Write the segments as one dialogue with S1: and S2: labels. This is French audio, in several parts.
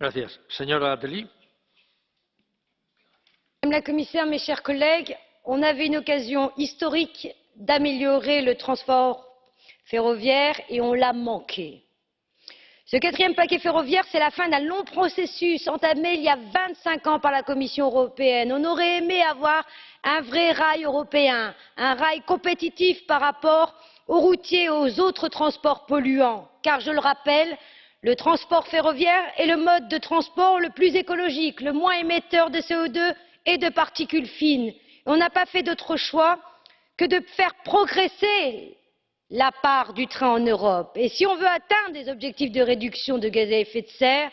S1: Gracias. Señora Attali.
S2: Madame la Commissaire, mes chers collègues, on avait une occasion historique d'améliorer le transport ferroviaire et on l'a manqué. Ce quatrième paquet ferroviaire, c'est la fin d'un long processus entamé il y a 25 ans par la Commission européenne. On aurait aimé avoir un vrai rail européen, un rail compétitif par rapport aux routiers et aux autres transports polluants, car je le rappelle, le transport ferroviaire est le mode de transport le plus écologique, le moins émetteur de CO2 et de particules fines. On n'a pas fait d'autre choix que de faire progresser la part du train en Europe. Et si on veut atteindre des objectifs de réduction de gaz à effet de serre,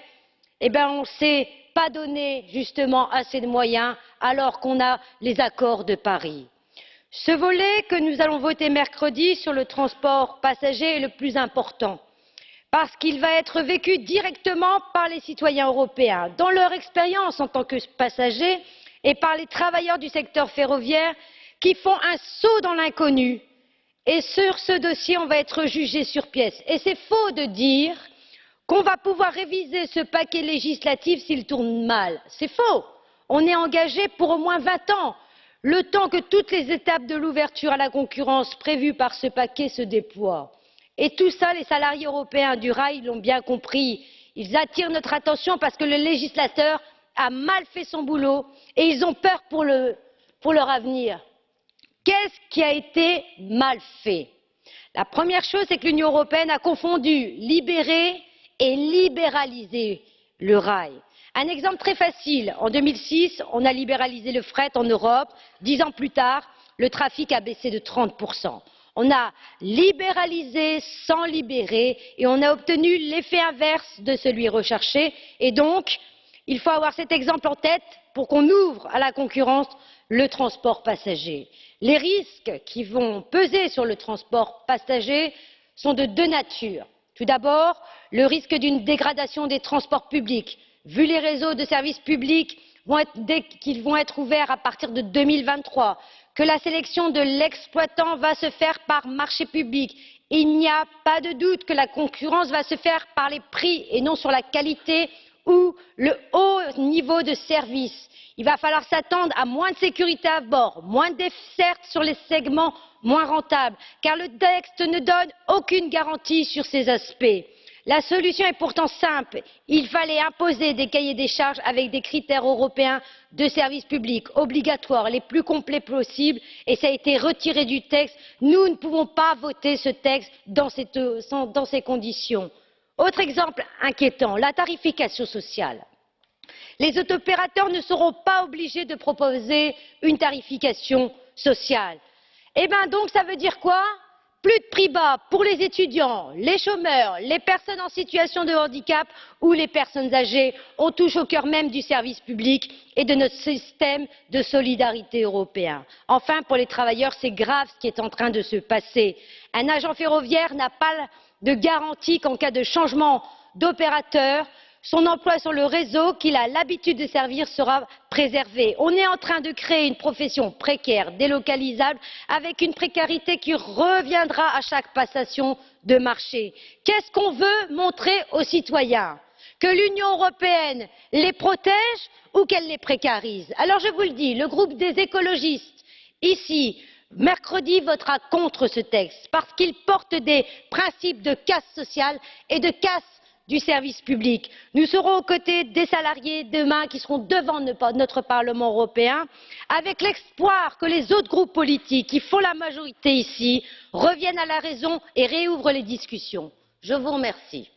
S2: eh bien on ne s'est pas donné justement assez de moyens alors qu'on a les accords de Paris. Ce volet que nous allons voter mercredi sur le transport passager est le plus important parce qu'il va être vécu directement par les citoyens européens dans leur expérience en tant que passagers et par les travailleurs du secteur ferroviaire qui font un saut dans l'inconnu. Et sur ce dossier on va être jugé sur pièce. Et c'est faux de dire qu'on va pouvoir réviser ce paquet législatif s'il tourne mal. C'est faux. On est engagé pour au moins vingt ans. Le temps que toutes les étapes de l'ouverture à la concurrence prévues par ce paquet se déploient. Et tout ça, les salariés européens du rail l'ont bien compris. Ils attirent notre attention parce que le législateur a mal fait son boulot et ils ont peur pour, le, pour leur avenir. Qu'est-ce qui a été mal fait? La première chose, c'est que l'Union européenne a confondu libérer et libéraliser le rail. Un exemple très facile. En 2006, on a libéralisé le fret en Europe. Dix ans plus tard, le trafic a baissé de 30%. On a libéralisé sans libérer et on a obtenu l'effet inverse de celui recherché. Et donc, il faut avoir cet exemple en tête pour qu'on ouvre à la concurrence le transport passager. Les risques qui vont peser sur le transport passager sont de deux natures. Tout d'abord, le risque d'une dégradation des transports publics vu les réseaux de services publics qu'ils vont être ouverts à partir de deux mille vingt trois que la sélection de l'exploitant va se faire par marché public il n'y a pas de doute que la concurrence va se faire par les prix et non sur la qualité ou le haut niveau de service. il va falloir s'attendre à moins de sécurité à bord moins de dessertes sur les segments moins rentables car le texte ne donne aucune garantie sur ces aspects la solution est pourtant simple il fallait imposer des cahiers des charges avec des critères européens de service public obligatoires les plus complets possibles et cela a été retiré du texte. nous ne pouvons pas voter ce texte dans, ces conditions. autre exemple inquiétant la tarification sociale. les opérateurs ne seront pas obligés de proposer une tarification sociale. eh bien donc ça veut dire quoi? Plus de prix bas pour les étudiants les chômeurs les personnes en situation de handicap ou les personnes âgées on touche au cœur même du service public et de notre système de solidarité européen. enfin pour les travailleurs c'est grave ce qui est en train de se passer un agent ferroviaire n'a pas de garantie qu'en cas de changement d'opérateur son emploi sur le réseau qu'il a l'habitude de servir sera préservé. on est en train de créer une profession précaire délocalisable avec une précarité qui reviendra à chaque passation de marché. qu'est ce qu'on veut montrer aux citoyens? que l'union européenne les protège ou qu'elle les précarise? alors je vous le dis le groupe des écologistes ici mercredi votera contre ce texte parce qu'il porte des principes de casse sociale et de casse du service public. nous serons aux côtés des salariés demain qui seront devant notre parlement européen avec l'espoir que les autres groupes politiques qui font la majorité ici reviennent à la raison et rouvrent les discussions. je vous remercie.